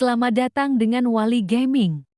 Selamat datang dengan Wali Gaming.